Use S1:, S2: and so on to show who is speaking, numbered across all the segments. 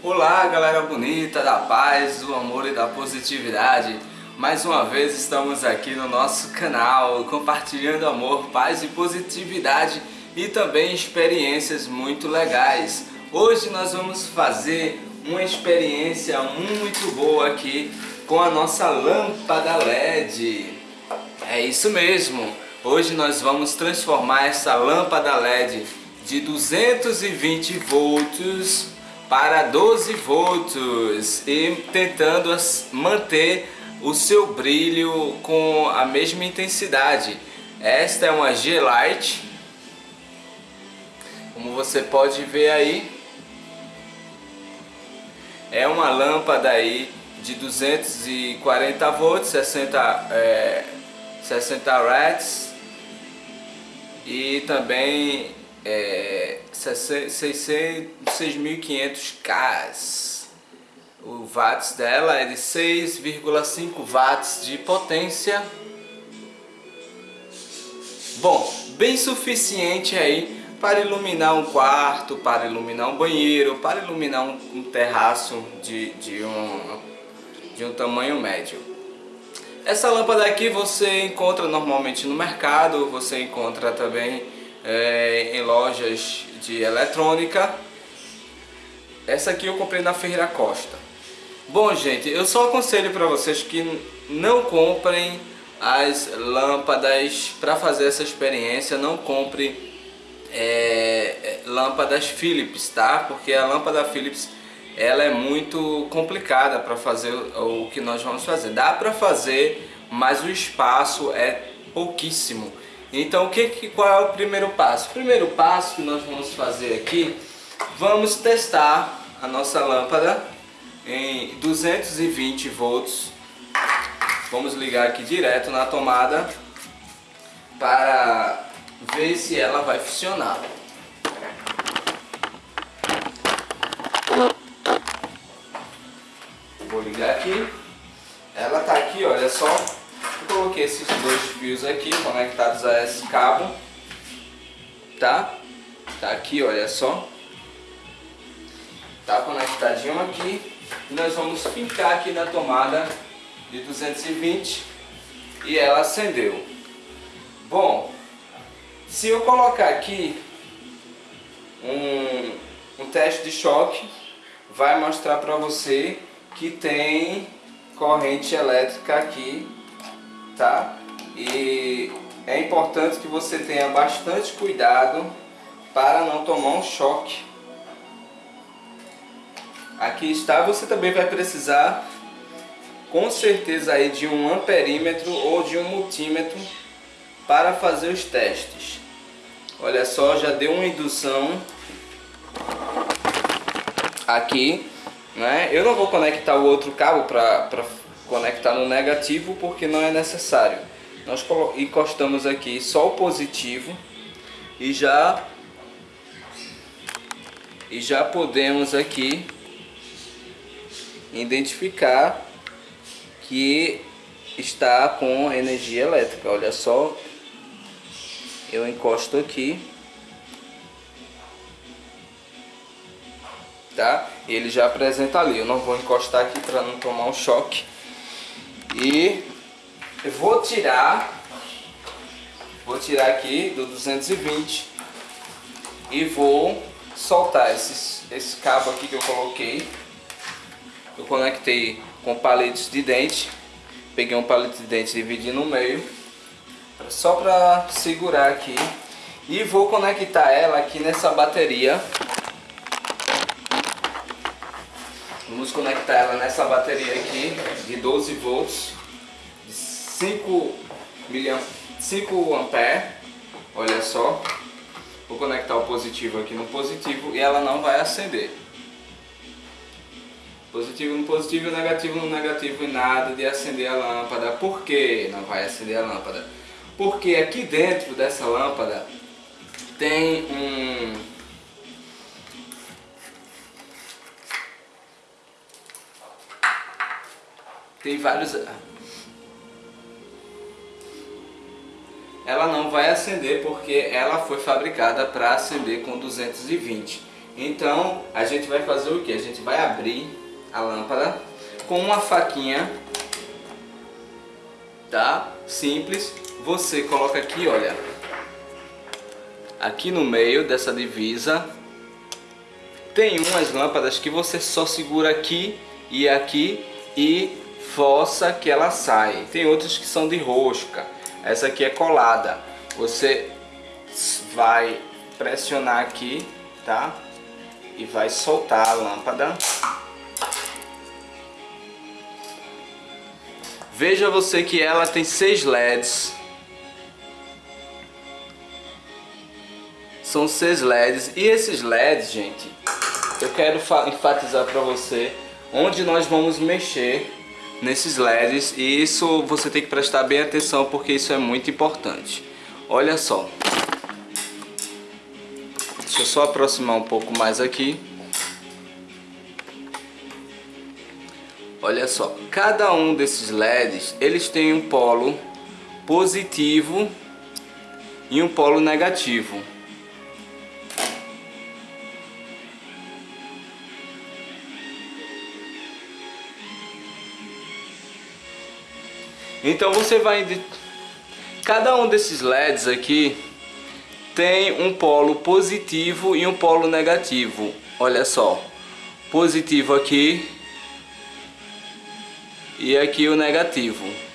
S1: Olá galera bonita, da paz, do amor e da positividade. Mais uma vez estamos aqui no nosso canal Compartilhando amor, paz e positividade E também experiências muito legais. Hoje nós vamos fazer uma experiência muito boa aqui Com a nossa lâmpada LED É isso mesmo. Hoje nós vamos transformar essa lâmpada LED de 220 volts para 12 volts e tentando manter o seu brilho com a mesma intensidade. Esta é uma G-Light, como você pode ver aí, é uma lâmpada aí de 240 volts, 60, é, 60 watts e também é, 6.500 K. O watts dela é de 6,5 watts de potência. Bom, bem suficiente aí para iluminar um quarto, para iluminar um banheiro, para iluminar um, um terraço de, de, um, de um tamanho médio. Essa lâmpada aqui você encontra normalmente no mercado, você encontra também é, em lojas de eletrônica. Essa aqui eu comprei na Ferreira Costa. Bom, gente, eu só aconselho para vocês que não comprem as lâmpadas para fazer essa experiência. Não compre é, lâmpadas Philips, tá? Porque a lâmpada Philips ela é muito complicada para fazer o que nós vamos fazer. Dá para fazer, mas o espaço é pouquíssimo. Então o que, qual é o primeiro passo? O primeiro passo que nós vamos fazer aqui, vamos testar a nossa lâmpada em 220 volts. Vamos ligar aqui direto na tomada para ver se ela vai funcionar. Vou ligar aqui. Ela tá aqui, olha só, coloquei esses dois fios aqui conectados a esse cabo, tá? Tá aqui, olha só. Tá conectadinho aqui. E nós vamos fincar aqui na tomada de 220 e ela acendeu. Bom, se eu colocar aqui um, um teste de choque, vai mostrar para você que tem corrente elétrica aqui tá? E é importante que você tenha bastante cuidado para não tomar um choque. Aqui está, você também vai precisar com certeza aí de um amperímetro ou de um multímetro para fazer os testes. Olha só, já deu uma indução aqui, né? Eu não vou conectar o outro cabo para conectar no negativo porque não é necessário. Nós encostamos aqui só o positivo e já e já podemos aqui identificar que está com energia elétrica. Olha só, eu encosto aqui, tá? Ele já apresenta ali. Eu não vou encostar aqui para não tomar um choque. E eu vou tirar, vou tirar aqui do 220 e vou soltar esses, esse cabo aqui que eu coloquei. Eu conectei com palitos de dente, peguei um palito de dente e dividi no meio, só para segurar aqui. E vou conectar ela aqui nessa bateria Vamos conectar ela nessa bateria aqui de 12 volts, de 5, miliam 5 ampere, olha só. Vou conectar o positivo aqui no positivo e ela não vai acender. Positivo no positivo, negativo no negativo e nada de acender a lâmpada. Por que não vai acender a lâmpada? Porque aqui dentro dessa lâmpada tem um Tem vários... Ela não vai acender porque ela foi fabricada para acender com 220. Então a gente vai fazer o que? A gente vai abrir a lâmpada com uma faquinha, tá? Simples. Você coloca aqui, olha, aqui no meio dessa divisa tem umas lâmpadas que você só segura aqui e aqui e força que ela sai. Tem outras que são de rosca. Essa aqui é colada. Você vai pressionar aqui, tá? E vai soltar a lâmpada. Veja você que ela tem seis LEDs. São seis LEDs. E esses LEDs, gente, eu quero enfatizar para você onde nós vamos mexer nesses LEDs e isso você tem que prestar bem atenção porque isso é muito importante. Olha só. Deixa eu só aproximar um pouco mais aqui. Olha só, cada um desses LEDs, eles têm um polo positivo e um polo negativo. Então você vai... Cada um desses LEDs aqui tem um polo positivo e um polo negativo. Olha só, positivo aqui e aqui o negativo.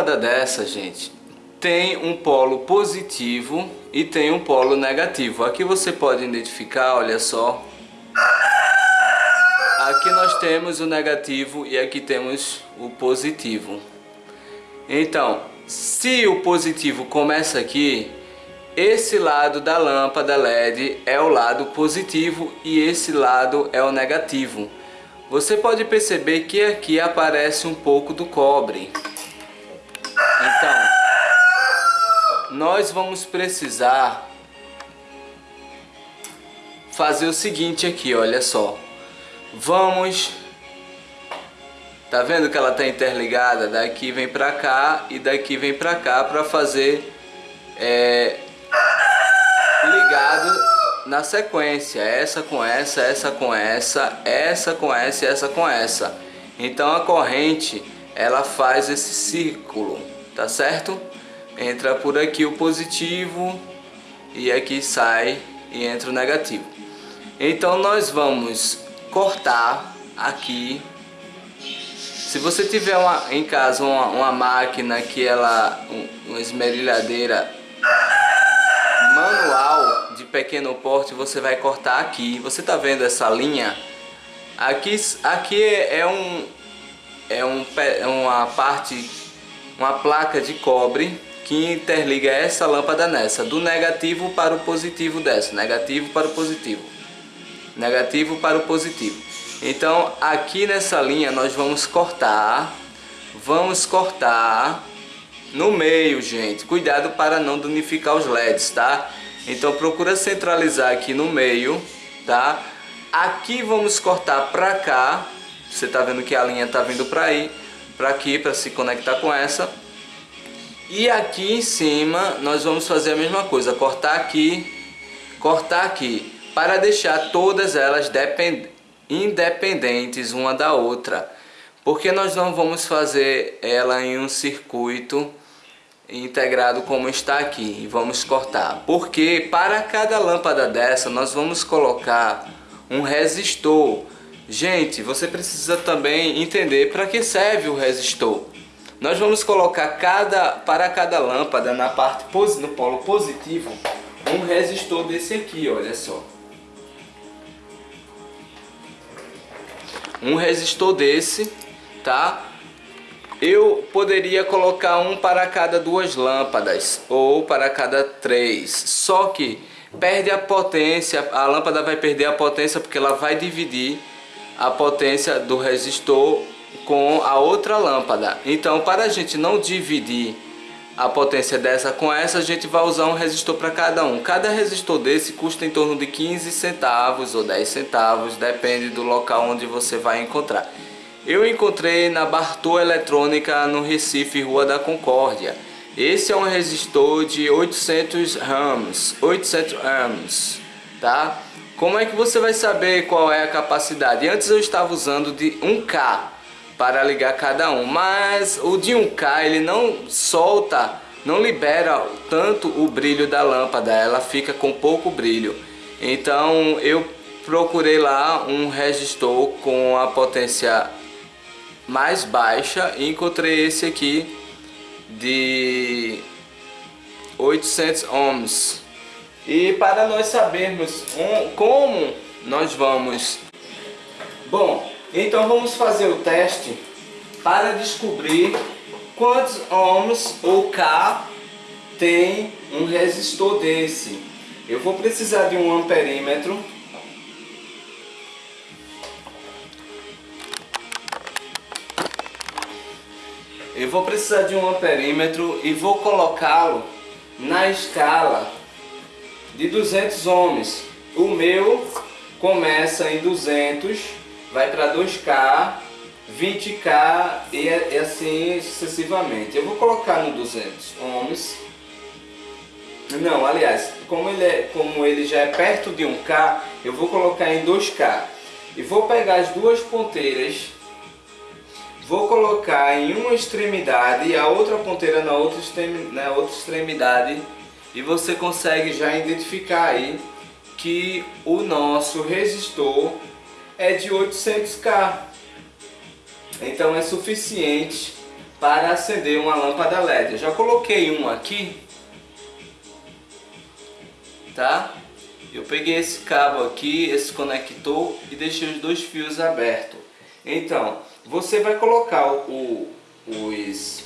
S1: Lâmpada dessa, gente, tem um polo positivo e tem um polo negativo. Aqui você pode identificar, olha só. Aqui nós temos o negativo e aqui temos o positivo. Então, se o positivo começa aqui, esse lado da lâmpada LED é o lado positivo e esse lado é o negativo. Você pode perceber que aqui aparece um pouco do cobre. Nós vamos precisar fazer o seguinte aqui, olha só. Vamos... Tá vendo que ela tá interligada? Daqui vem pra cá e daqui vem pra cá para fazer é, ligado na sequência. Essa com essa, essa com essa, essa com essa e essa com essa. Então a corrente ela faz esse círculo tá certo? Entra por aqui o positivo e aqui sai e entra o negativo. Então nós vamos cortar aqui. Se você tiver uma, em casa uma, uma máquina que ela, uma esmerilhadeira manual de pequeno porte, você vai cortar aqui. Você tá vendo essa linha? Aqui, aqui é um é um, é uma parte uma placa de cobre que interliga essa lâmpada nessa, do negativo para o positivo dessa, negativo para o positivo, negativo para o positivo. Então aqui nessa linha nós vamos cortar, vamos cortar no meio, gente. Cuidado para não danificar os LEDs, tá? Então procura centralizar aqui no meio, tá? Aqui vamos cortar para cá. Você tá vendo que a linha tá vindo para aí para aqui para se conectar com essa e aqui em cima nós vamos fazer a mesma coisa cortar aqui cortar aqui para deixar todas elas independentes uma da outra. Porque nós não vamos fazer ela em um circuito integrado como está aqui e vamos cortar. Porque para cada lâmpada dessa nós vamos colocar um resistor. Gente, você precisa também entender para que serve o resistor. Nós vamos colocar cada, para cada lâmpada na parte no polo positivo um resistor desse aqui, olha só. Um resistor desse, tá? Eu poderia colocar um para cada duas lâmpadas ou para cada três, só que perde a potência, a lâmpada vai perder a potência porque ela vai dividir a potência do resistor com a outra lâmpada. Então, para a gente não dividir a potência dessa com essa, a gente vai usar um resistor para cada um. Cada resistor desse custa em torno de 15 centavos ou 10 centavos, depende do local onde você vai encontrar. Eu encontrei na Bartô Eletrônica no Recife, Rua da Concórdia. Esse é um resistor de 800 ohms, 800 ohms, tá? Como é que você vai saber qual é a capacidade? Antes eu estava usando de 1K, para ligar cada um. Mas o de 1K ele não solta, não libera tanto o brilho da lâmpada, ela fica com pouco brilho. Então eu procurei lá um resistor com a potência mais baixa e encontrei esse aqui de 800 ohms. E para nós sabermos um, como nós vamos... Bom, então vamos fazer o teste para descobrir quantos ohms ou K tem um resistor desse. Eu vou precisar de um amperímetro. Eu vou precisar de um amperímetro e vou colocá-lo na escala de 200 ohms. O meu começa em 200 vai para 2K, 20K e, e, assim sucessivamente. Eu vou colocar no 200 ohms. Não, aliás, como ele, é, como ele já é perto de 1K, eu vou colocar em 2K. E vou pegar as duas ponteiras, vou colocar em uma extremidade e a outra ponteira na outra, na outra extremidade. E você consegue já identificar aí que o nosso resistor é de 800K. Então é suficiente para acender uma lâmpada LED. Eu já coloquei um aqui, tá? Eu peguei esse cabo aqui, esse conector e deixei os dois fios abertos. Então, você vai colocar o, os,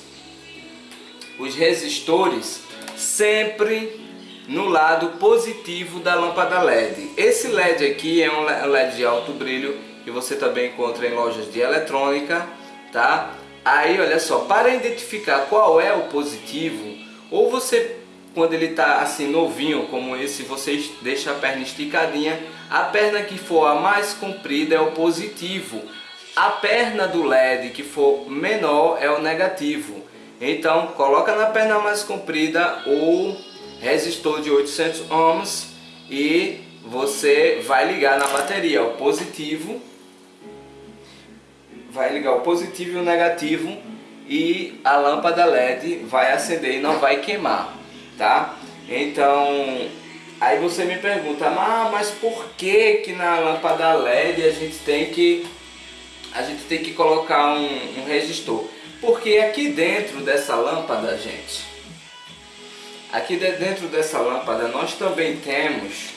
S1: os resistores sempre no lado positivo da lâmpada LED. Esse LED aqui é um LED de alto brilho que você também encontra em lojas de eletrônica, tá? Aí, olha só, para identificar qual é o positivo, ou você, quando ele está assim novinho como esse, você deixa a perna esticadinha, a perna que for a mais comprida é o positivo, a perna do LED que for menor é o negativo. Então, coloca na perna mais comprida ou resistor de 800 ohms e você vai ligar na bateria o positivo, vai ligar o positivo e o negativo e a lâmpada LED vai acender e não vai queimar, tá? Então, aí você me pergunta, ah, mas por que que na lâmpada LED a gente tem que a gente tem que colocar um, um resistor? Porque aqui dentro dessa lâmpada, gente, Aqui dentro dessa lâmpada nós também temos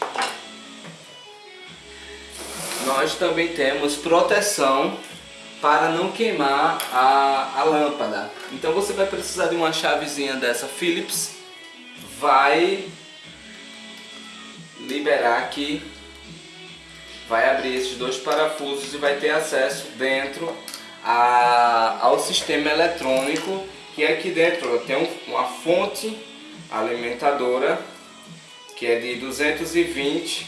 S1: nós também temos proteção para não queimar a, a lâmpada. Então você vai precisar de uma chavezinha dessa Phillips, vai liberar aqui, vai abrir esses dois parafusos e vai ter acesso dentro a, ao sistema eletrônico que aqui dentro tem um, uma fonte alimentadora que é de 220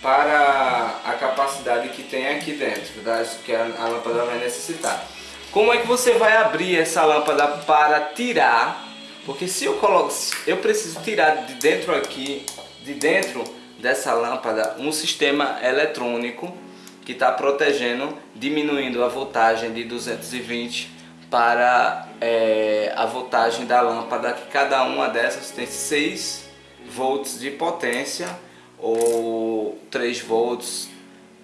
S1: para a capacidade que tem aqui dentro, das, que a, a lâmpada vai necessitar. Como é que você vai abrir essa lâmpada para tirar? Porque se eu coloco, eu preciso tirar de dentro aqui, de dentro dessa lâmpada, um sistema eletrônico que está protegendo, diminuindo a voltagem de 220 para é, a voltagem da lâmpada, que cada uma dessas tem 6 volts de potência ou 3 volts,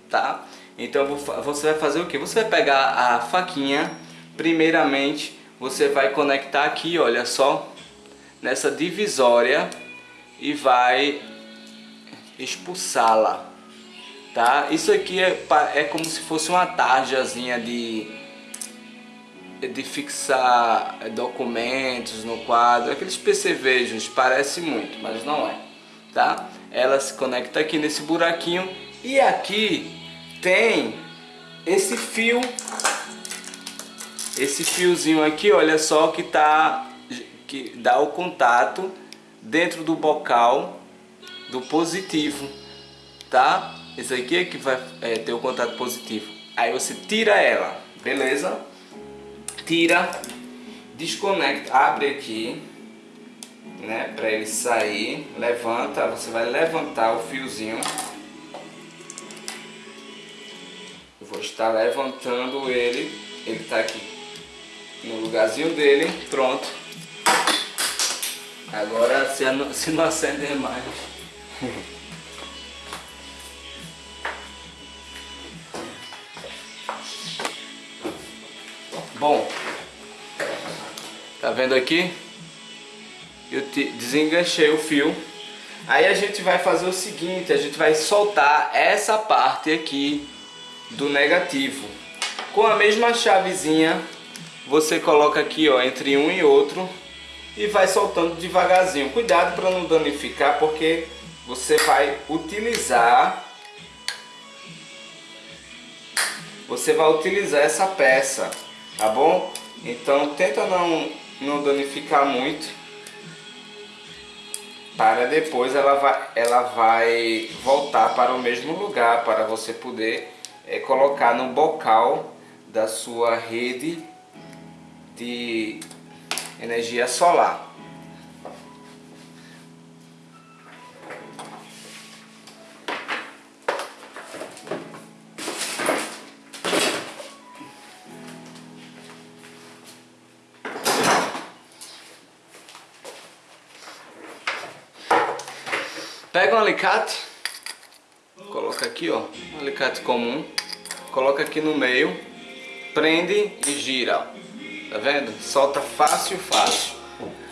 S1: tá? Então você vai fazer o que? Você vai pegar a faquinha, primeiramente você vai conectar aqui, olha só, nessa divisória e vai expulsá-la, tá? Isso aqui é, é como se fosse uma tarjazinha de de fixar documentos no quadro, aqueles percevejos, parece muito, mas não é, tá? Ela se conecta aqui nesse buraquinho e aqui tem esse fio esse fiozinho aqui, olha só que tá que dá o contato dentro do bocal do positivo, tá? Esse aqui é que vai é, ter o contato positivo. Aí você tira ela, beleza? Tira, desconecta, abre aqui, né? Para ele sair, levanta, você vai levantar o fiozinho. Eu vou estar levantando ele, ele tá aqui no lugarzinho dele, pronto. Agora se não, se não acender mais. Bom, tá vendo aqui? Eu desenganchei o fio. Aí a gente vai fazer o seguinte, a gente vai soltar essa parte aqui do negativo. Com a mesma chavezinha, você coloca aqui ó, entre um e outro e vai soltando devagarzinho. Cuidado para não danificar, porque você vai utilizar você vai utilizar essa peça tá bom? Então tenta não, não danificar muito para depois ela vai, ela vai voltar para o mesmo lugar para você poder é, colocar no bocal da sua rede de energia solar. Pega um alicate, coloca aqui ó, um alicate comum, coloca aqui no meio, prende e gira, tá vendo? Solta fácil, fácil.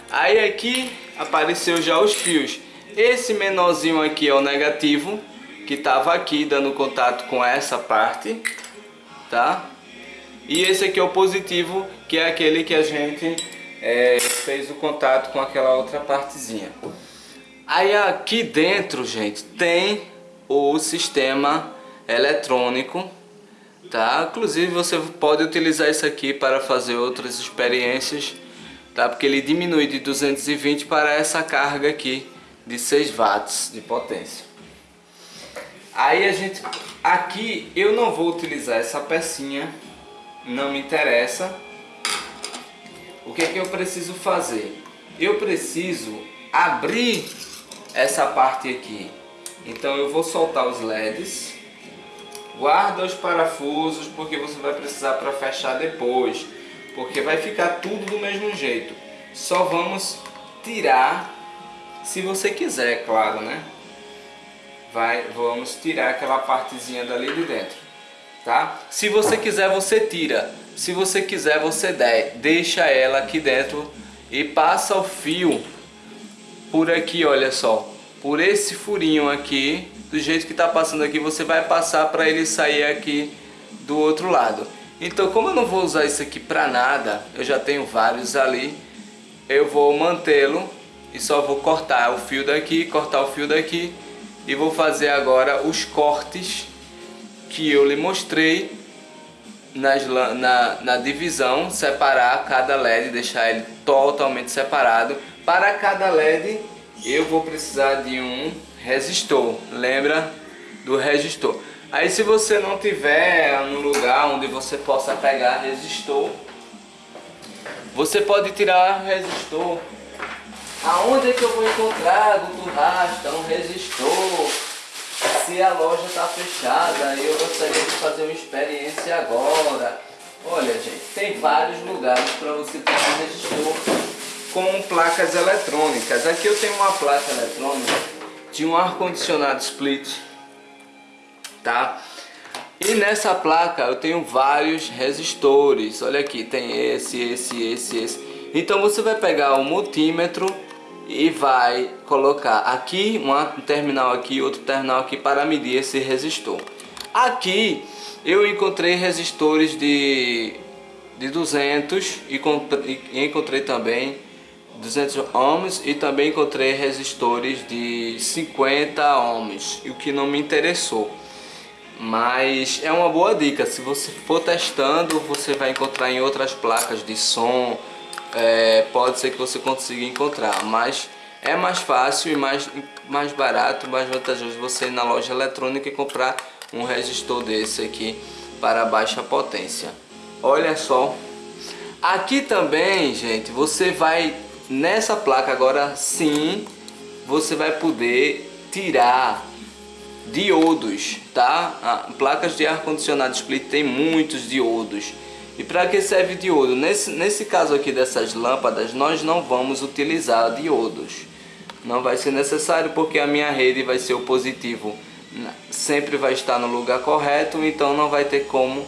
S1: Aí aqui apareceu já os fios. Esse menorzinho aqui é o negativo, que estava aqui dando contato com essa parte, tá? E esse aqui é o positivo, que é aquele que a gente é, fez o contato com aquela outra partezinha. Aí aqui dentro, gente, tem o sistema eletrônico, tá? Inclusive você pode utilizar isso aqui para fazer outras experiências, tá? Porque ele diminui de 220 para essa carga aqui de 6 watts de potência. Aí a gente, aqui eu não vou utilizar essa pecinha, não me interessa. O que é que eu preciso fazer? Eu preciso abrir essa parte aqui. Então eu vou soltar os LEDs. Guarda os parafusos porque você vai precisar para fechar depois. Porque vai ficar tudo do mesmo jeito. Só vamos tirar, se você quiser, claro, né? Vai, vamos tirar aquela partezinha dali de dentro, tá? Se você quiser, você tira. Se você quiser, você deixa ela aqui dentro e passa o fio por aqui, olha só, por esse furinho aqui, do jeito que está passando aqui, você vai passar para ele sair aqui do outro lado. Então, como eu não vou usar isso aqui para nada, eu já tenho vários ali, eu vou mantê-lo e só vou cortar o fio daqui, cortar o fio daqui e vou fazer agora os cortes que eu lhe mostrei nas, na, na divisão, separar cada LED, deixar ele totalmente separado para cada LED eu vou precisar de um resistor, lembra do resistor. Aí se você não tiver um lugar onde você possa pegar resistor, você pode tirar resistor. Aonde é que eu vou encontrar, Guto Rasta, um resistor? Se a loja está fechada, eu gostaria de fazer uma experiência agora. Olha gente, tem vários lugares para você um resistor com placas eletrônicas. Aqui eu tenho uma placa eletrônica de um ar-condicionado split, tá? E nessa placa eu tenho vários resistores. Olha aqui, tem esse, esse, esse, esse. Então você vai pegar o multímetro e vai colocar aqui um terminal aqui, outro terminal aqui para medir esse resistor. Aqui eu encontrei resistores de, de 200 e encontrei também 200 ohms e também encontrei resistores de 50 ohms, o que não me interessou. Mas é uma boa dica, se você for testando, você vai encontrar em outras placas de som, é, pode ser que você consiga encontrar, mas é mais fácil e mais, mais barato, mais vantajoso você ir na loja eletrônica e comprar um resistor desse aqui para baixa potência. Olha só, aqui também, gente, você vai nessa placa agora sim, você vai poder tirar diodos, tá? placas de ar-condicionado split tem muitos diodos. E para que serve diodo? Nesse, nesse caso aqui dessas lâmpadas, nós não vamos utilizar diodos. Não vai ser necessário porque a minha rede vai ser o positivo. Sempre vai estar no lugar correto, então não vai ter como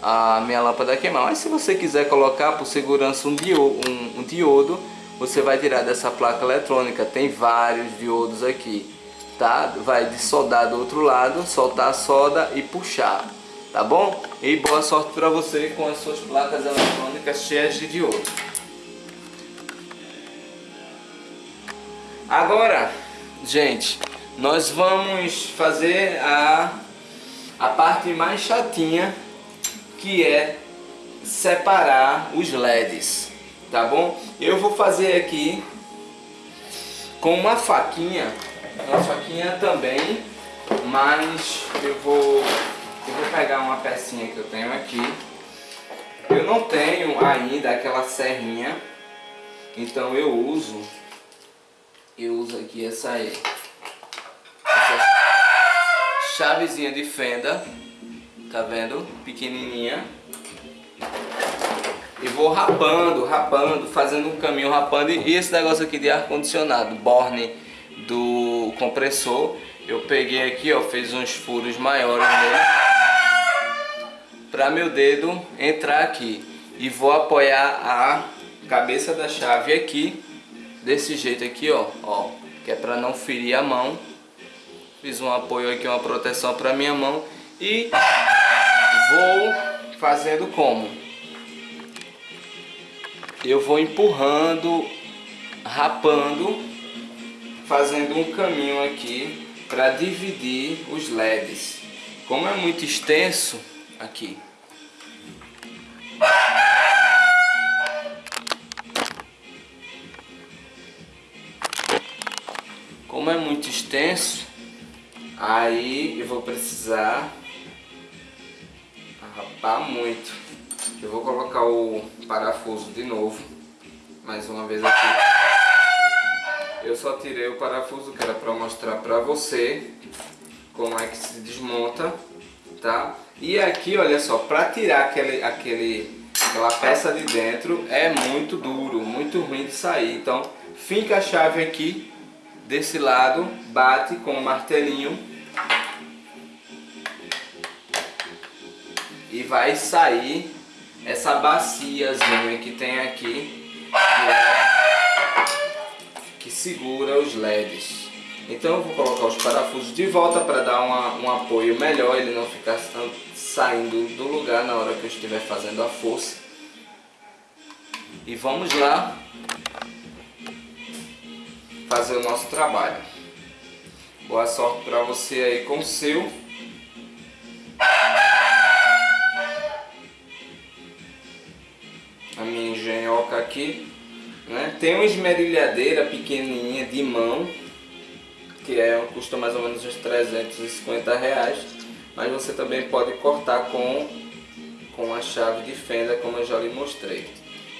S1: a minha lâmpada queimar. Mas se você quiser colocar por segurança um diodo, um, um diodo você vai tirar dessa placa eletrônica. Tem vários diodos aqui tá? Vai de soldar do outro lado, soltar a solda e puxar, tá bom? E boa sorte para você com as suas placas eletrônicas cheias de diodo. Agora, gente, nós vamos fazer a, a parte mais chatinha, que é separar os LEDs, tá bom? Eu vou fazer aqui com uma faquinha uma faquinha também, mas eu vou, eu vou pegar uma pecinha que eu tenho aqui. Eu não tenho ainda aquela serrinha, então eu uso, eu uso aqui essa essa chavezinha de fenda, tá vendo? Pequenininha. E vou rapando, rapando, fazendo um caminho rapando. E esse negócio aqui de ar-condicionado, Borne do compressor. Eu peguei aqui, ó, fiz uns furos maiores nele para meu dedo entrar aqui. E vou apoiar a cabeça da chave aqui desse jeito aqui, ó, ó, que é para não ferir a mão. Fiz um apoio aqui, uma proteção para minha mão. E vou fazendo como? Eu vou empurrando, rapando fazendo um caminho aqui para dividir os LEDs. Como é muito extenso aqui, como é muito extenso, aí eu vou precisar rapar muito. Eu vou colocar o parafuso de novo, mais uma vez aqui. Eu só tirei o parafuso que era para mostrar para você como é que se desmonta, tá? E aqui, olha só, para tirar aquele, aquele, aquela peça de dentro é muito duro, muito ruim de sair. Então, finca a chave aqui desse lado, bate com o martelinho e vai sair essa baciazinha que tem aqui, que é segura os LEDs. Então eu vou colocar os parafusos de volta para dar uma, um apoio melhor, ele não ficar saindo do lugar na hora que eu estiver fazendo a força. E vamos lá fazer o nosso trabalho. Boa sorte para você aí com o seu. A minha engenhoca aqui. Né? Tem uma esmerilhadeira pequenininha de mão, que é, custa mais ou menos uns 350 reais, mas você também pode cortar com, com a chave de fenda, como eu já lhe mostrei.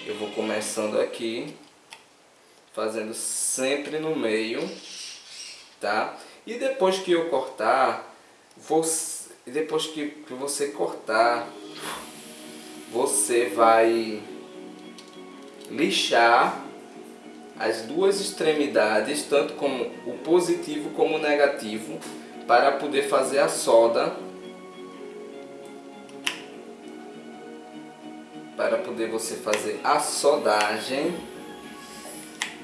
S1: Eu vou começando aqui, fazendo sempre no meio, tá? E depois que eu cortar, você, depois que, que você cortar, você vai lixar as duas extremidades, tanto como o positivo como o negativo, para poder fazer a solda, para poder você fazer a soldagem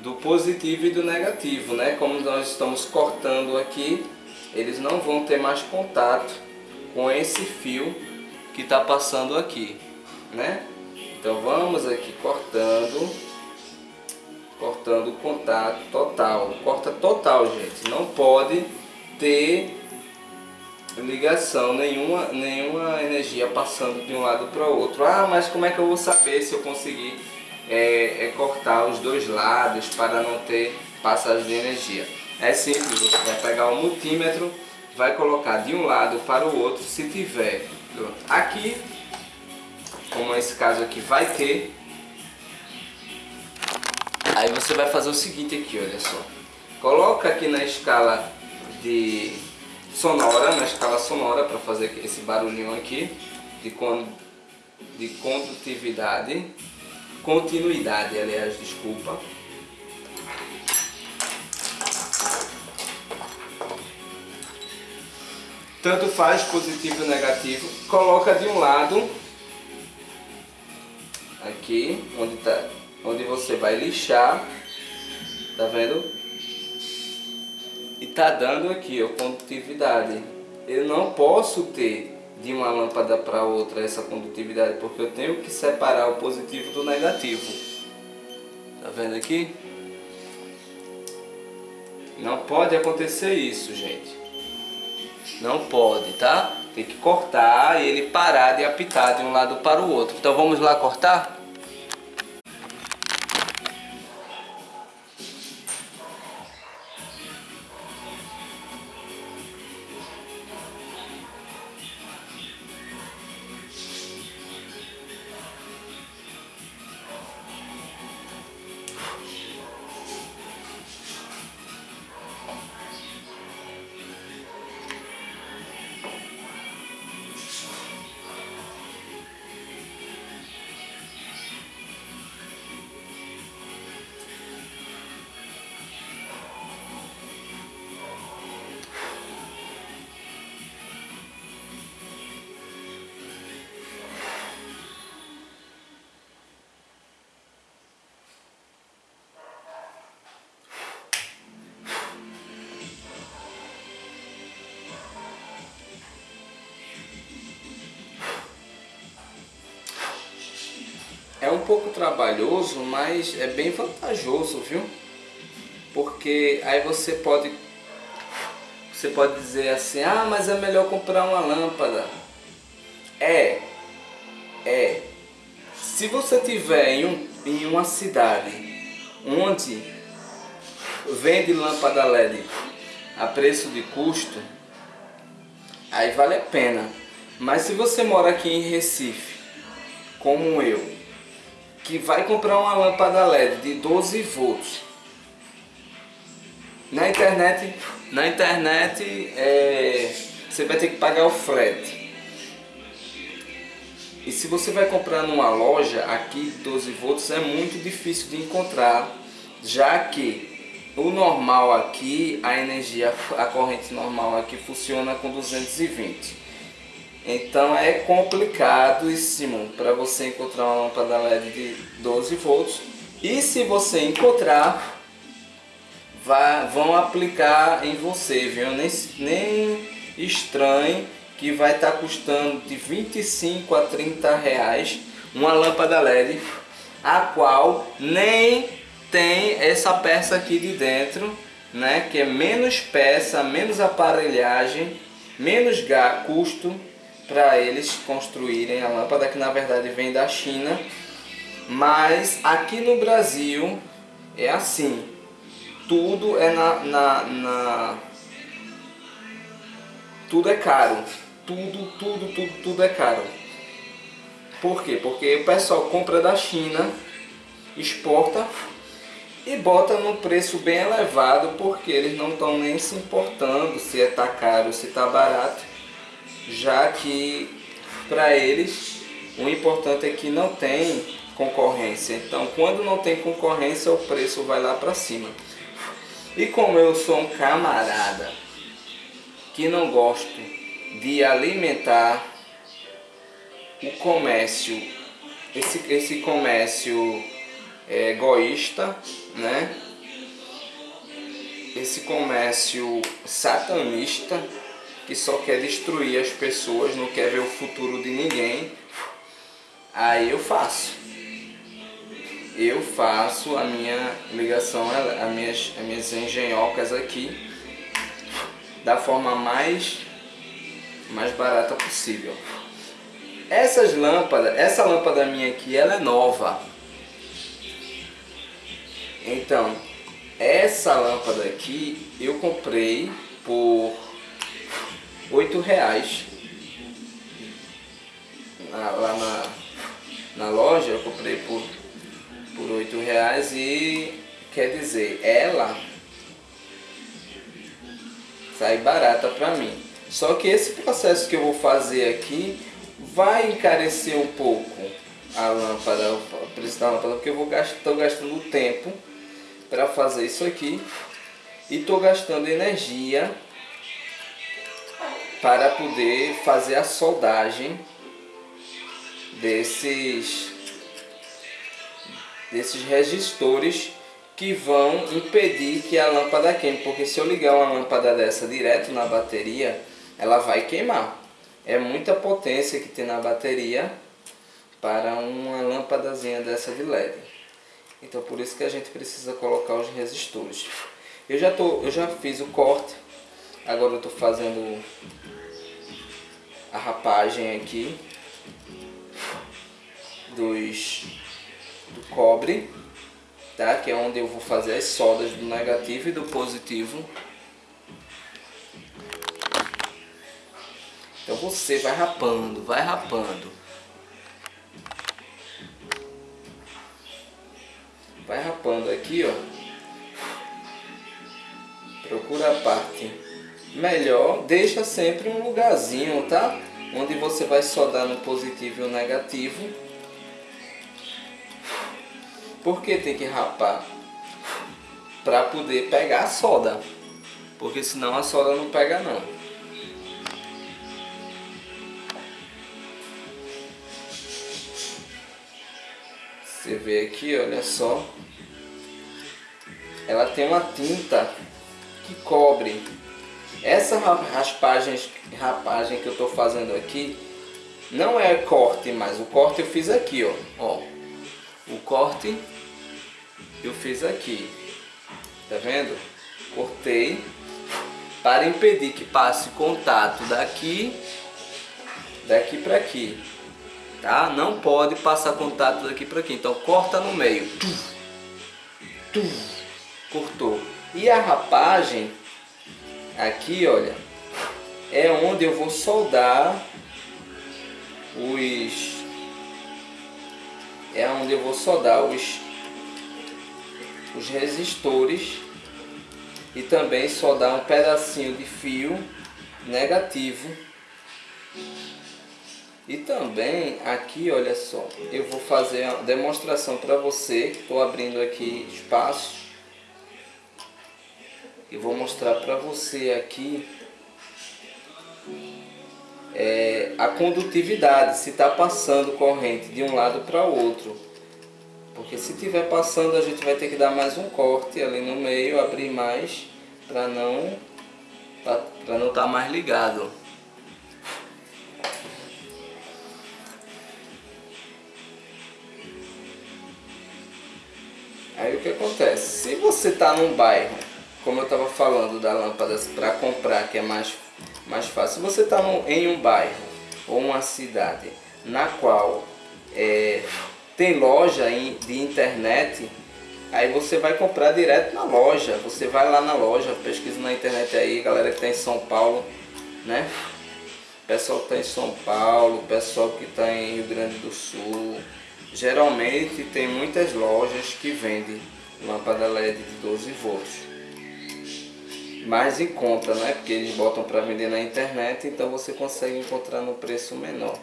S1: do positivo e do negativo, né? Como nós estamos cortando aqui, eles não vão ter mais contato com esse fio que está passando aqui, né? Então vamos aqui cortando, cortando o contato total, corta total gente, não pode ter ligação, nenhuma, nenhuma energia passando de um lado para o outro. Ah, mas como é que eu vou saber se eu conseguir é, é cortar os dois lados para não ter passagem de energia? É simples, você vai pegar o multímetro, vai colocar de um lado para o outro, se tiver. Aqui, como esse caso aqui vai ter, aí você vai fazer o seguinte aqui, olha só. Coloca aqui na escala de sonora, na escala sonora, para fazer esse barulhinho aqui, de, con, de condutividade, continuidade, aliás, desculpa. Tanto faz positivo ou negativo, coloca de um lado, aqui, onde, tá, onde você vai lixar, tá vendo? e tá dando aqui a condutividade. Eu não posso ter de uma lâmpada para outra essa condutividade, porque eu tenho que separar o positivo do negativo. Tá vendo aqui? Não pode acontecer isso, gente. Não pode, tá? Tem que cortar e ele parar de apitar de um lado para o outro. Então vamos lá cortar? Pouco trabalhoso, mas é bem vantajoso, viu? Porque aí você pode você pode dizer assim: "Ah, mas é melhor comprar uma lâmpada". É. É. Se você tiver em, um, em uma cidade onde vende lâmpada LED a preço de custo, aí vale a pena. Mas se você mora aqui em Recife, como eu, que vai comprar uma lâmpada LED de 12 volts. Na internet na internet é, você vai ter que pagar o frete. E se você vai comprar numa loja aqui 12 volts é muito difícil de encontrar já que o normal aqui a energia a corrente normal aqui funciona com 220 então é complicadíssimo para você encontrar uma lâmpada LED de 12 volts. E se você encontrar, vá, vão aplicar em você, viu? Nem, nem estranhe que vai estar tá custando de 25 a 30 reais uma lâmpada LED, a qual nem tem essa peça aqui de dentro, né? Que é menos peça, menos aparelhagem, menos custo para eles construírem a lâmpada, que na verdade vem da China. Mas aqui no Brasil é assim, tudo é na, na, na tudo é caro, tudo, tudo, tudo, tudo é caro. Por quê? Porque o pessoal compra da China, exporta e bota num preço bem elevado porque eles não estão nem se importando se está caro, se está barato já que para eles o importante é que não tem concorrência. Então, quando não tem concorrência, o preço vai lá para cima. E como eu sou um camarada que não gosto de alimentar o comércio, esse, esse comércio é, egoísta, né? Esse comércio satanista, que só quer destruir as pessoas, não quer ver o futuro de ninguém, aí eu faço. Eu faço a minha ligação, as minhas, as minhas engenhocas aqui, da forma mais mais barata possível. Essas lâmpadas, essa lâmpada minha aqui, ela é nova. Então, essa lâmpada aqui eu comprei por oito reais lá na, na loja eu comprei por por oito reais e quer dizer ela sai barata para mim. Só que esse processo que eu vou fazer aqui vai encarecer um pouco a lâmpada o preço da lâmpada porque eu vou gastar gastando tempo para fazer isso aqui e estou gastando energia para poder fazer a soldagem desses desses resistores que vão impedir que a lâmpada queime, porque se eu ligar uma lâmpada dessa direto na bateria, ela vai queimar. É muita potência que tem na bateria para uma lâmpadazinha dessa de LED. Então por isso que a gente precisa colocar os resistores. Eu já, tô, eu já fiz o corte, agora eu estou fazendo a rapagem aqui dos do cobre, tá? Que é onde eu vou fazer as soldas do negativo e do positivo. Então você vai rapando, vai rapando. Vai rapando aqui, ó procura a parte melhor, deixa sempre um lugarzinho, tá? Onde você vai soldar no positivo e no negativo. Por que tem que rapar? Para poder pegar a solda. Porque senão a solda não pega não. Você vê aqui, olha só. Ela tem uma tinta que cobre. Essa raspagem, rapagem que eu estou fazendo aqui não é corte, mas o corte eu fiz aqui, ó. ó. O corte eu fiz aqui. Tá vendo? Cortei para impedir que passe contato daqui daqui para aqui. Tá? Não pode passar contato daqui para aqui. Então corta no meio. Cortou. E a rapagem, aqui olha, é onde eu vou soldar os... É onde eu vou soldar os, os resistores e também soldar um pedacinho de fio negativo. E também aqui olha só eu vou fazer a demonstração para você estou abrindo aqui espaço e vou mostrar para você aqui é, a condutividade, se está passando corrente de um lado para outro. Porque se estiver passando a gente vai ter que dar mais um corte ali no meio, abrir mais para não para não estar tá mais ligado. Aí o que acontece? Se você está num bairro como eu estava falando da lâmpada para comprar, que é mais, mais fácil, você está em um bairro ou uma cidade na qual é, tem loja de internet, aí você vai comprar direto na loja. Você vai lá na loja, pesquisa na internet aí, galera que está em São Paulo, né? Pessoal que está em São Paulo, pessoal que está em Rio Grande do Sul. Geralmente tem muitas lojas que vendem lâmpada LED de 12 volts mais em conta, né? Porque eles botam para vender na internet, então você consegue encontrar no preço menor.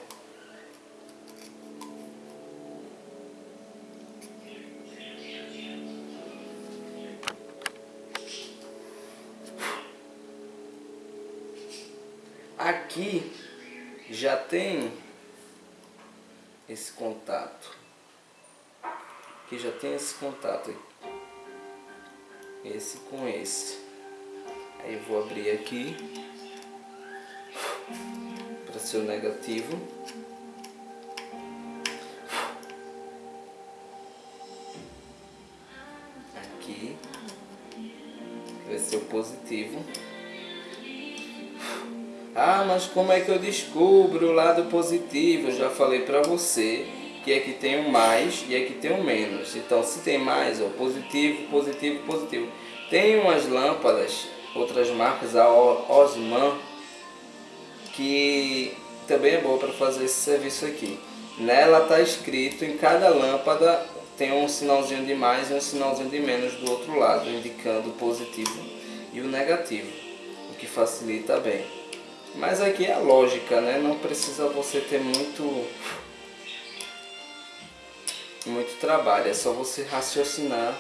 S1: Aqui já tem esse contato. Aqui já tem esse contato. Esse com esse. Aí vou abrir aqui para ser o negativo. Aqui vai ser o positivo. Ah, mas como é que eu descubro o lado positivo? Eu já falei para você que aqui tem o mais e aqui tem o menos. Então, se tem mais, ó, positivo, positivo, positivo. Tem umas lâmpadas, outras marcas, a Osman, que também é boa para fazer esse serviço aqui. Nela está escrito em cada lâmpada tem um sinalzinho de mais e um sinalzinho de menos do outro lado, indicando o positivo e o negativo, o que facilita bem. Mas aqui é a lógica, né? Não precisa você ter muito muito trabalho, é só você raciocinar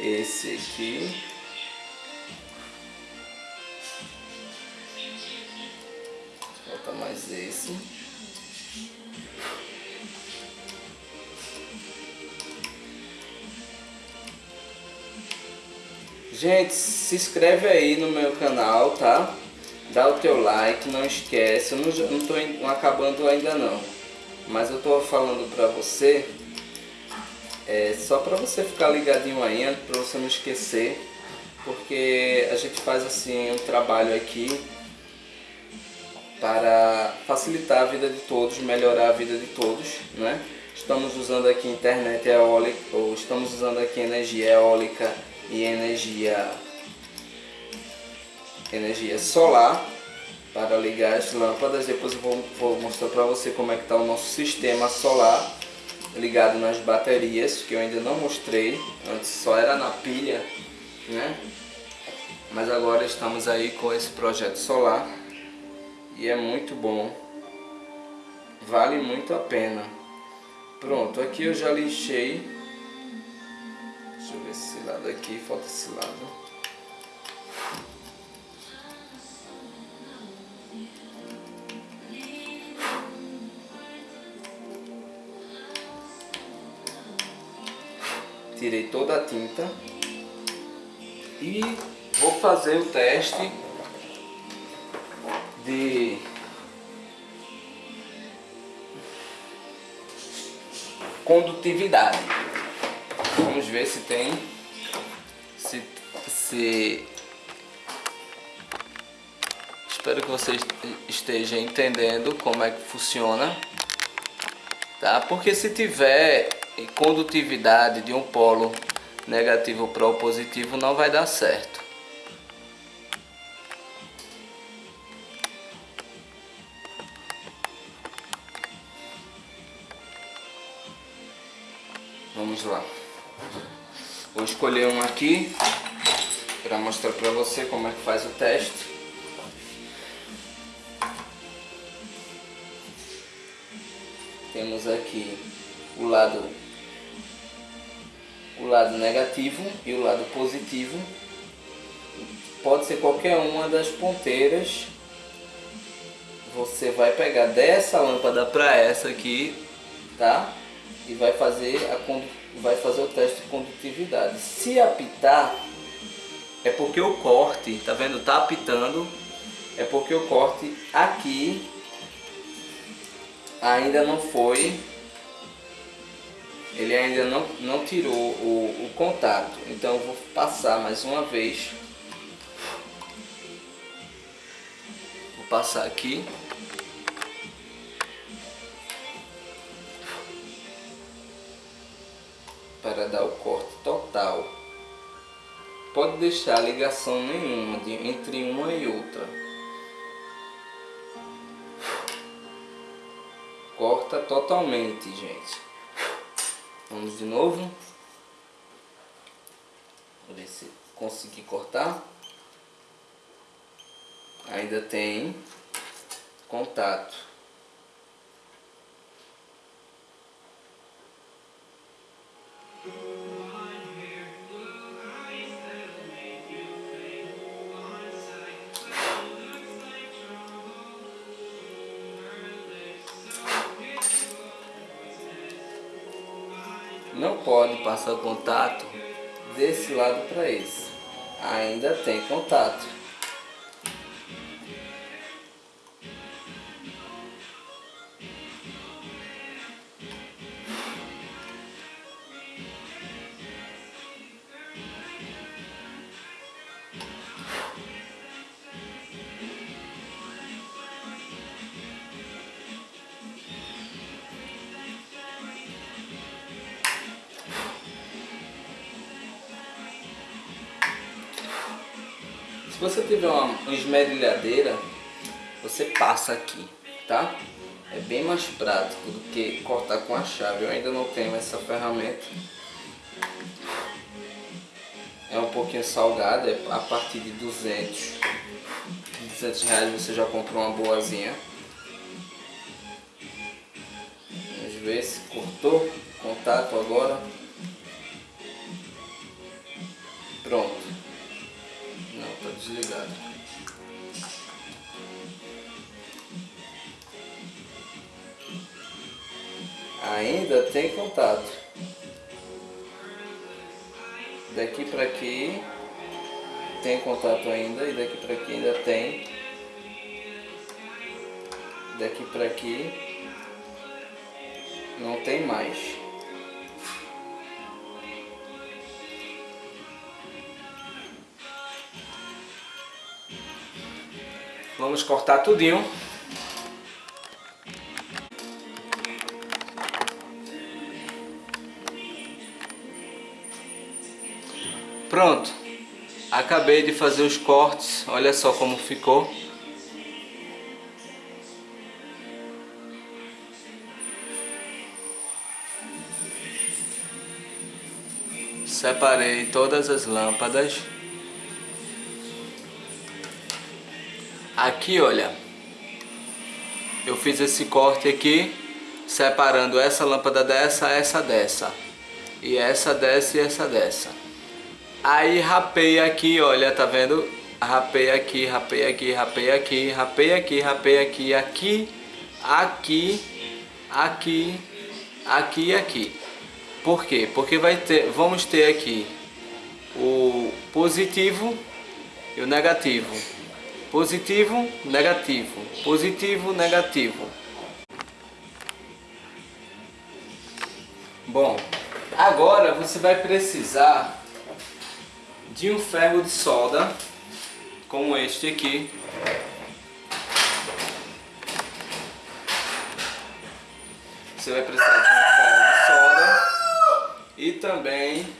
S1: esse aqui falta mais esse Gente, se inscreve aí no meu canal, tá? Dá o teu like, não esquece. Eu não, não tô acabando ainda não. Mas eu tô falando pra você, é, só pra você ficar ligadinho aí, pra você não esquecer. Porque a gente faz assim um trabalho aqui para facilitar a vida de todos, melhorar a vida de todos, né? Estamos usando aqui internet eólica, ou estamos usando aqui energia eólica e energia, energia solar para ligar as lâmpadas. Depois eu vou, vou mostrar para você como é que está o nosso sistema solar ligado nas baterias, que eu ainda não mostrei, antes só era na pilha, né? Mas agora estamos aí com esse projeto solar e é muito bom, vale muito a pena. Pronto, aqui eu já lixei Deixa eu ver esse lado aqui, falta esse lado. Tirei toda a tinta e vou fazer o teste de condutividade. Vamos ver se tem, se, se... Espero que você esteja entendendo como é que funciona, tá? Porque se tiver condutividade de um polo negativo para o positivo não vai dar certo. Vamos lá. Vou escolher um aqui para mostrar para você como é que faz o teste. Temos aqui o lado o lado negativo e o lado positivo. Pode ser qualquer uma das ponteiras. Você vai pegar dessa lâmpada para essa aqui, tá? E vai fazer a vai fazer o teste de condutividade. Se apitar, é porque o corte, tá vendo? Tá apitando, é porque o corte aqui ainda não foi, ele ainda não, não tirou o, o contato. Então eu vou passar mais uma vez. Vou passar aqui. para dar o corte total. Pode deixar ligação nenhuma de, entre uma e outra. Corta totalmente, gente. Vamos de novo. Vou ver se consegui cortar. Ainda tem contato. não pode passar o contato desse lado para esse. Ainda tem contato. Que cortar com a chave. Eu ainda não tenho essa ferramenta. É um pouquinho salgada, é a partir de 200, 200 reais você já comprou uma boazinha. Vamos ver se cortou contato agora. Pronto. Não, tá desligado. Ainda tem contato. Daqui para aqui tem contato ainda e daqui para aqui ainda tem. Daqui para aqui não tem mais. Vamos cortar tudinho. Pronto, acabei de fazer os cortes, olha só como ficou. Separei todas as lâmpadas. Aqui, olha, eu fiz esse corte aqui, separando essa lâmpada dessa, essa dessa. E essa dessa e essa dessa. Aí rapei aqui, olha, tá vendo? Rapei aqui, rapei aqui, rapei aqui, rapei aqui, rapei aqui, aqui, aqui, aqui, aqui e aqui. Por quê? Porque vai ter, vamos ter aqui o positivo e o negativo. Positivo, negativo. Positivo, negativo. Bom, agora você vai precisar de um ferro de solda como este aqui. Você vai precisar de um ferro de solda e também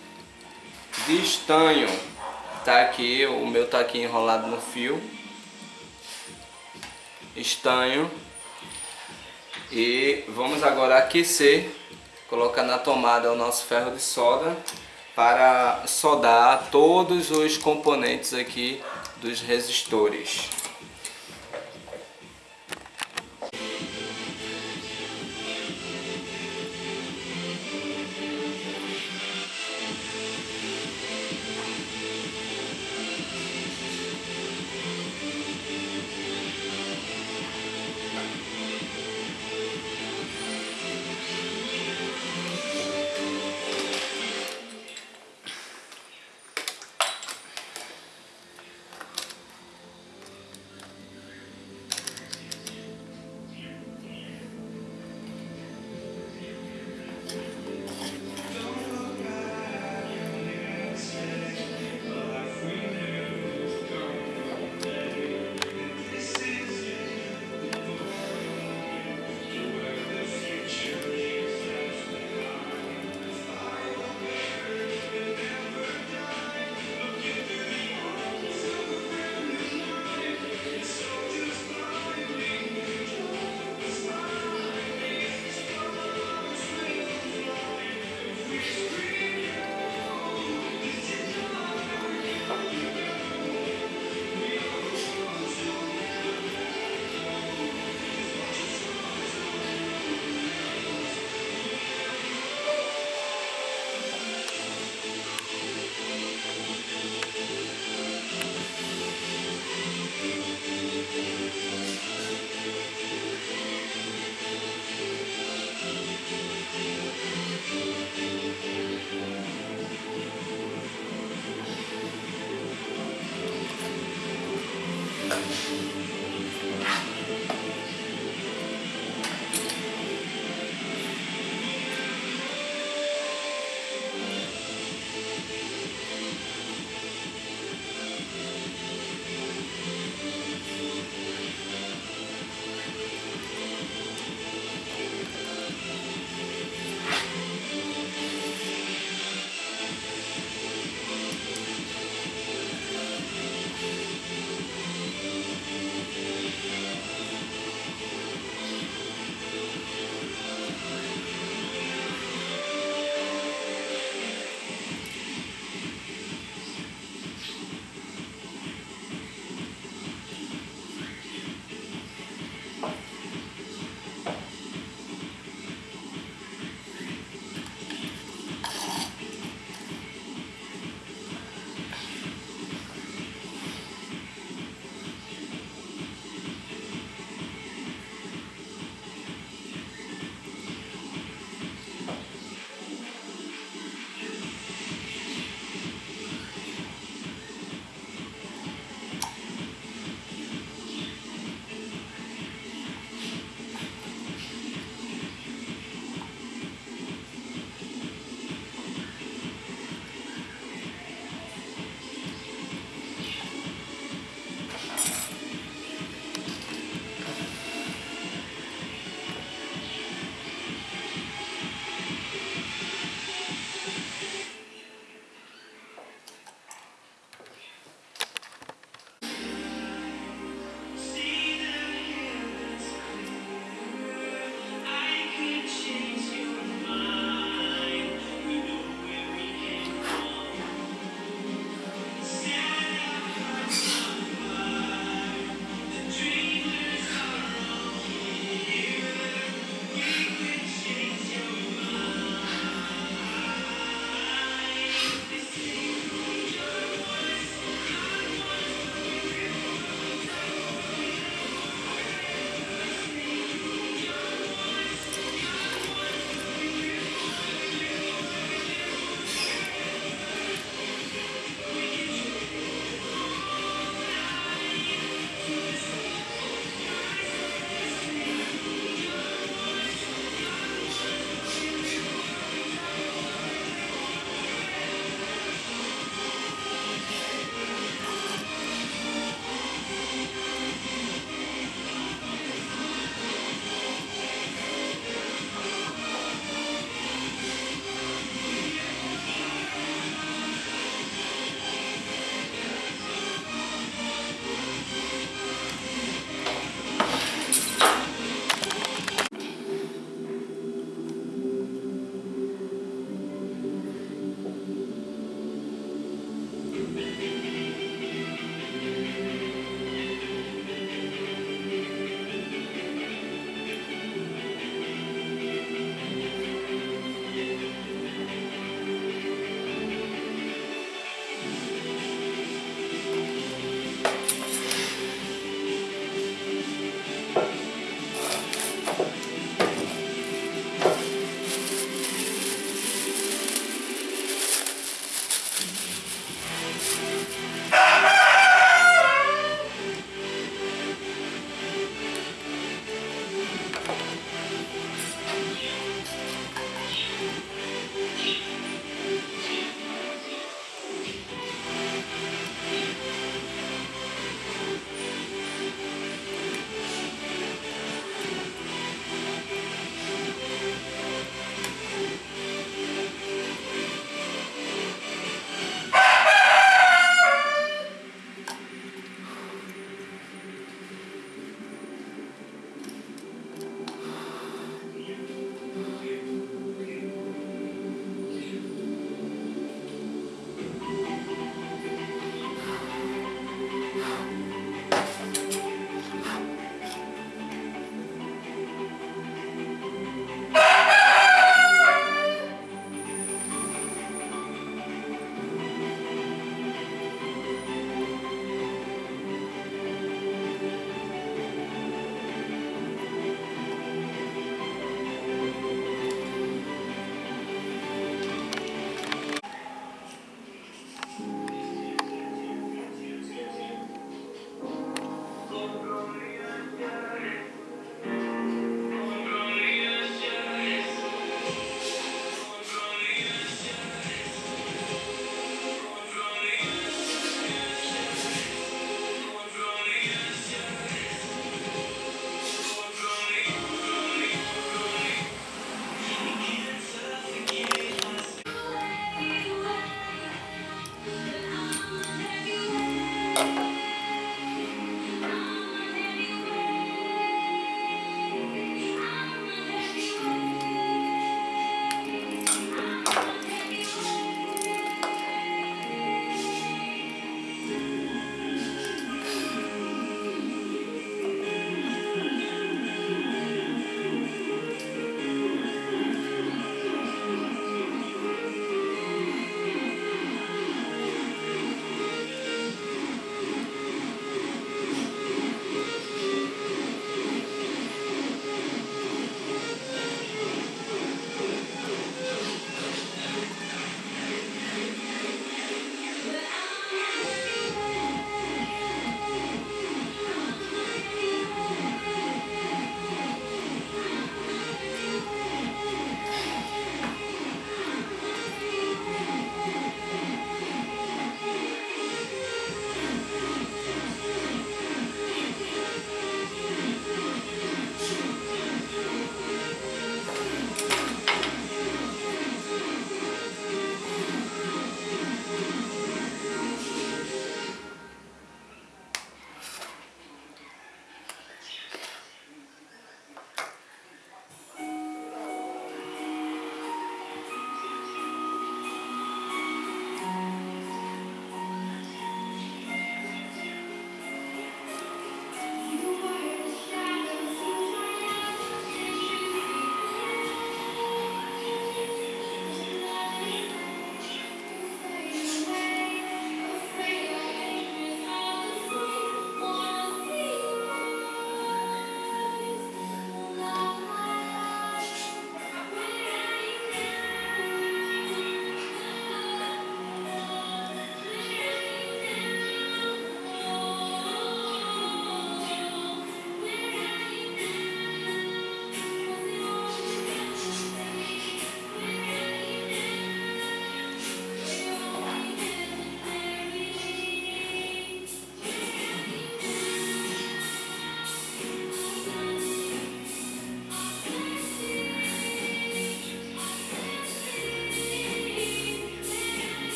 S1: de estanho. Tá aqui, o meu tá aqui enrolado no fio. Estanho. E vamos agora aquecer colocar na tomada o nosso ferro de solda para soldar todos os componentes aqui dos resistores.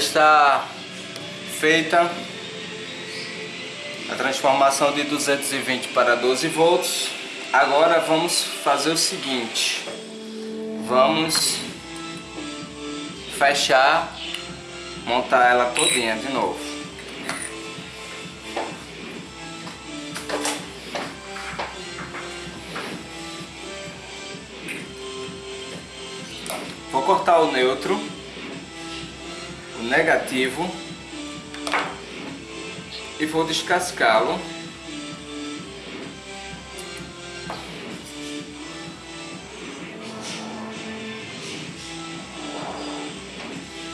S1: Está feita a transformação de 220 para 12 volts. Agora vamos fazer o seguinte. Vamos fechar, montar ela todinha de novo. Vou cortar o neutro, negativo e vou descascá-lo.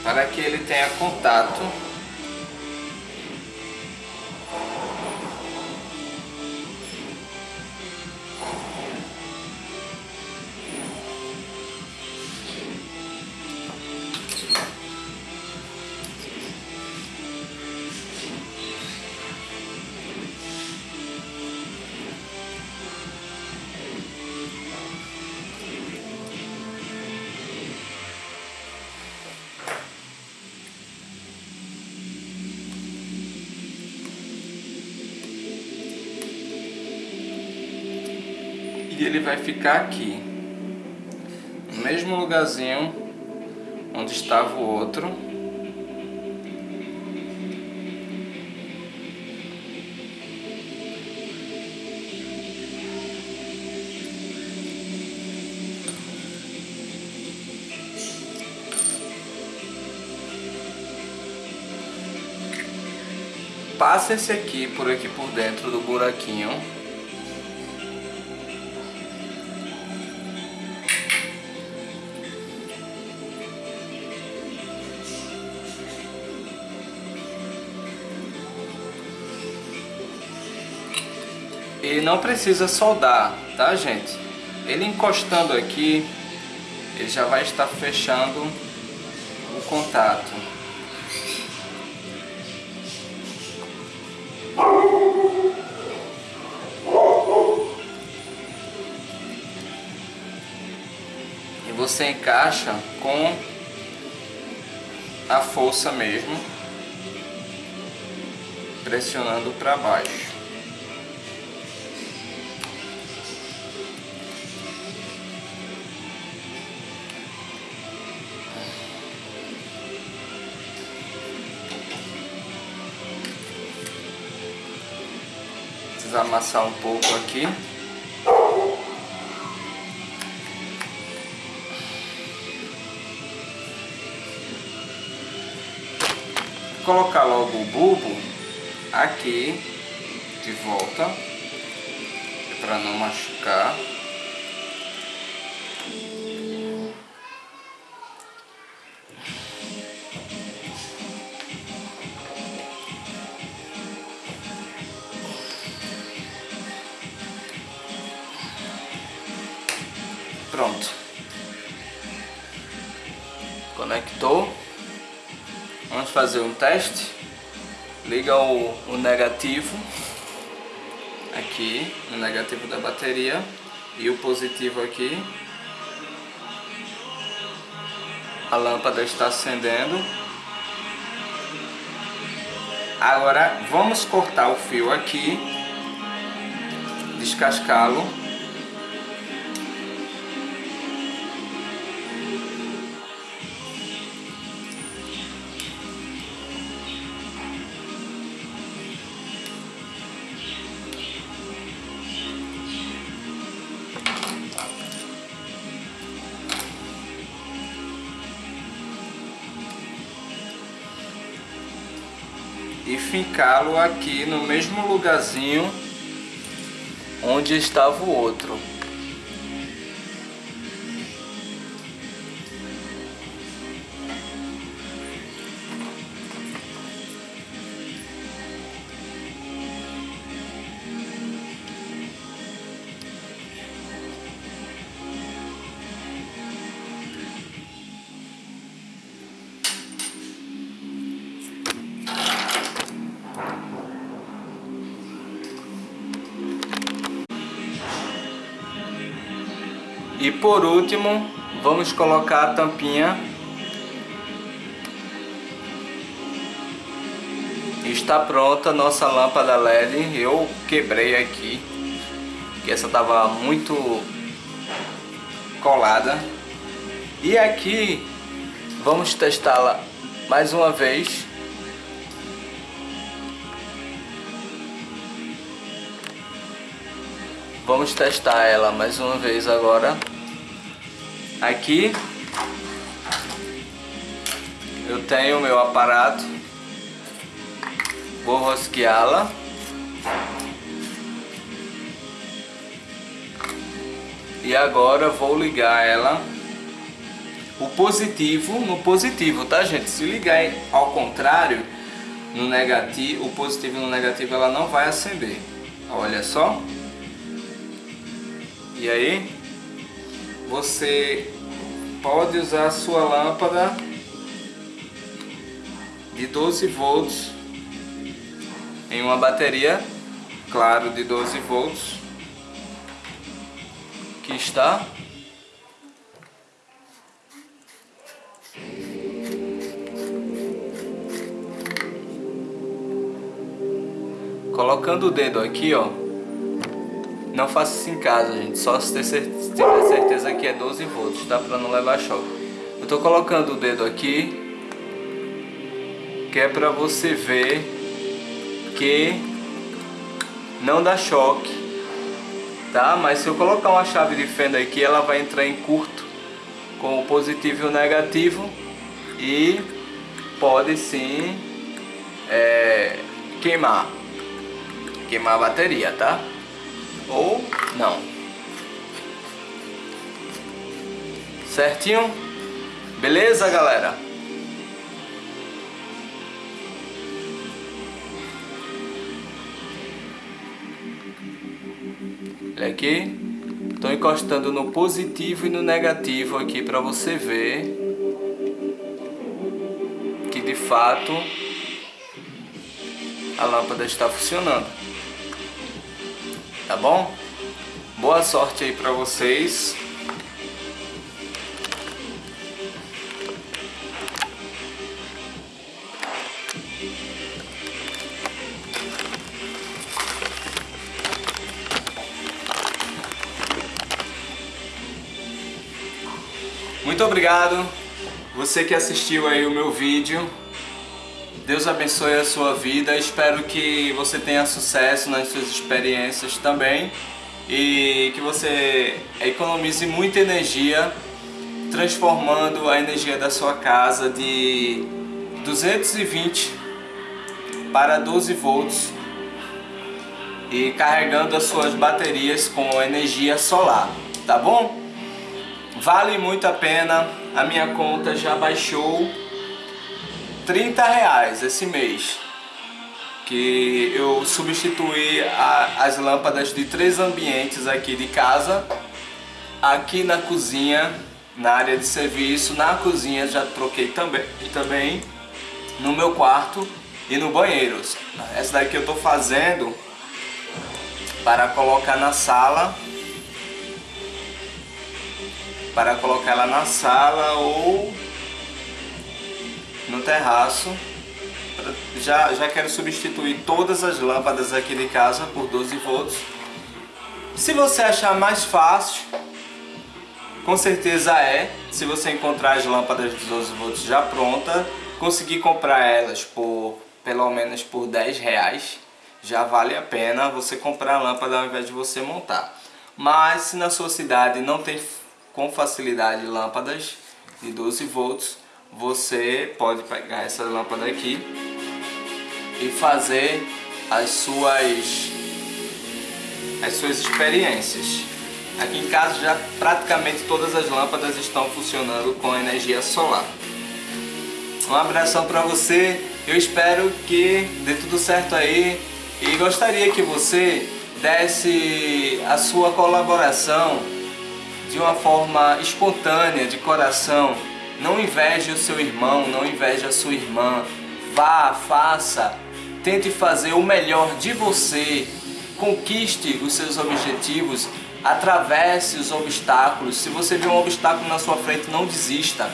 S1: Para que ele tenha contato ficar aqui no mesmo lugarzinho onde estava o outro. Passa esse aqui por aqui por dentro do buraquinho E não precisa soldar, tá gente? Ele encostando aqui, ele já vai estar fechando o contato. E você encaixa com a força mesmo, pressionando para baixo. Amassar um pouco aqui. Colocar logo o bulbo aqui de volta para não machucar. Teste. Liga o, o negativo aqui, o negativo da bateria e o positivo aqui. A lâmpada está acendendo. Agora vamos cortar o fio aqui, descascá-lo e ficá-lo aqui no mesmo lugarzinho onde estava o outro. por último, vamos colocar a tampinha. Está pronta a nossa lâmpada LED. Eu quebrei aqui, que essa estava muito colada. E aqui vamos testá-la mais uma vez. Vamos testar ela mais uma vez agora. Aqui eu tenho o meu aparato. Vou rosqueá-la. E agora vou ligar ela. O positivo no positivo, tá gente? Se ligar ao contrário, no negativo, o positivo no negativo ela não vai acender. Olha só. E aí, você pode usar a sua lâmpada de 12 volts em uma bateria, claro, de 12 volts que está colocando o dedo aqui, ó não faça isso em casa, gente. Só se tiver certeza que é 12 volts, tá? Pra não levar choque. Eu tô colocando o dedo aqui. Que é pra você ver que não dá choque. Tá? Mas se eu colocar uma chave de fenda aqui, ela vai entrar em curto com o positivo e o negativo. E pode sim é, queimar. Queimar a bateria, tá? Ou não. Certinho? Beleza, galera? Olha aqui. Estou encostando no positivo e no negativo aqui para você ver que de fato a lâmpada está funcionando. Tá bom? Boa sorte aí pra vocês. Muito obrigado você que assistiu aí o meu vídeo. Deus abençoe a sua vida. Espero que você tenha sucesso nas suas experiências também e que você economize muita energia transformando a energia da sua casa de 220 para 12 volts e carregando as suas baterias com energia solar, tá bom? Vale muito a pena, a minha conta já baixou 30 reais esse mês que eu substituí a, as lâmpadas de três ambientes aqui de casa. Aqui na cozinha na área de serviço na cozinha já troquei também também no meu quarto e no banheiro. Essa daqui eu estou fazendo para colocar na sala para colocar ela na sala ou no terraço. Já, já quero substituir todas as lâmpadas aqui de casa por 12 volts. Se você achar mais fácil, com certeza é. Se você encontrar as lâmpadas de 12 volts já pronta, conseguir comprar elas por pelo menos por 10 reais, já vale a pena você comprar a lâmpada ao invés de você montar. Mas se na sua cidade não tem com facilidade lâmpadas de 12 volts, você pode pegar essa lâmpada aqui e fazer as suas as suas experiências. Aqui em casa já praticamente todas as lâmpadas estão funcionando com energia solar. Um abração para você, eu espero que dê tudo certo aí e gostaria que você desse a sua colaboração de uma forma espontânea, de coração, não inveje o seu irmão, não inveje a sua irmã. Vá, faça, tente fazer o melhor de você. Conquiste os seus objetivos, atravesse os obstáculos. Se você vê um obstáculo na sua frente, não desista.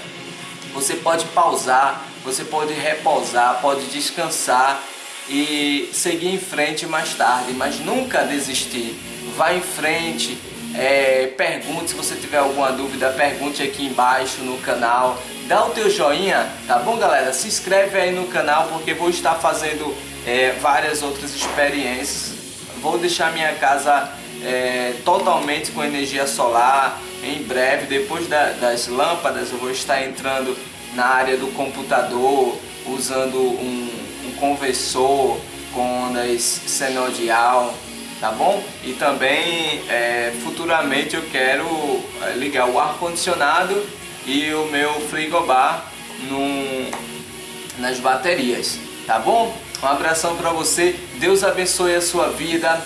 S1: Você pode pausar, você pode repousar, pode descansar e seguir em frente mais tarde, mas nunca desistir. Vá em frente, é, pergunte se você tiver alguma dúvida, pergunte aqui embaixo no canal. Dá o teu joinha, tá bom galera? Se inscreve aí no canal porque vou estar fazendo é, várias outras experiências. Vou deixar minha casa é, totalmente com energia solar. Em breve, depois da, das lâmpadas, eu vou estar entrando na área do computador, usando um, um conversor com ondas senodial, tá bom? E também é, futuramente eu quero é, ligar o ar-condicionado e o meu frigobar num, nas baterias, tá bom? Um abração para você, Deus abençoe a sua vida.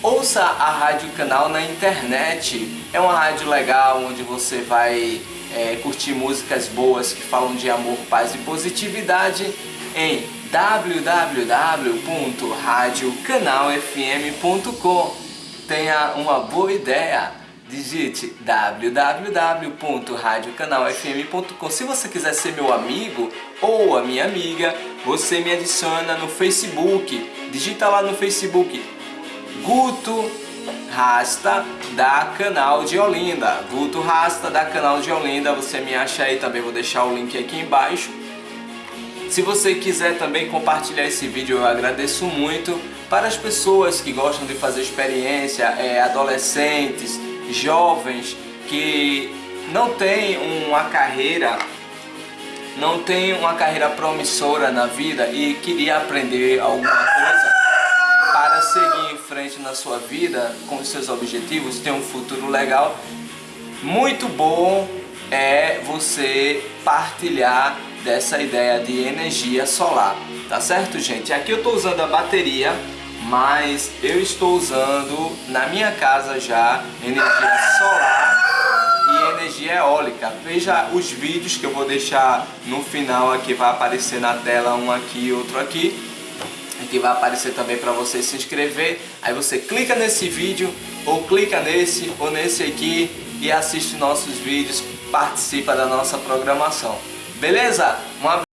S1: Ouça a Rádio Canal na internet, é uma rádio legal onde você vai é, curtir músicas boas que falam de amor, paz e positividade em www.radiocanalfm.com Tenha uma boa ideia, digite www.radiocanalfm.com Se você quiser ser meu amigo ou a minha amiga, você me adiciona no Facebook, digita lá no Facebook Guto Rasta da Canal de Olinda. Guto Rasta da Canal de Olinda, você me acha aí. Também, vou deixar o link aqui embaixo. Se você quiser também compartilhar esse vídeo, eu agradeço muito. Para as pessoas que gostam de fazer experiência, é, adolescentes, jovens que não têm uma carreira não tem uma carreira promissora na vida e queria aprender alguma coisa para seguir em frente na sua vida com seus objetivos, ter um futuro legal, muito bom é você partilhar dessa ideia de energia solar, tá certo gente? Aqui eu estou usando a bateria, mas eu estou usando na minha casa já energia solar e energia eólica. Veja os vídeos que eu vou deixar no final aqui, vai aparecer na tela um aqui e outro aqui que vai aparecer também para você se inscrever. Aí você clica nesse vídeo, ou clica nesse, ou nesse aqui e assiste nossos vídeos, participa da nossa programação. Beleza? Um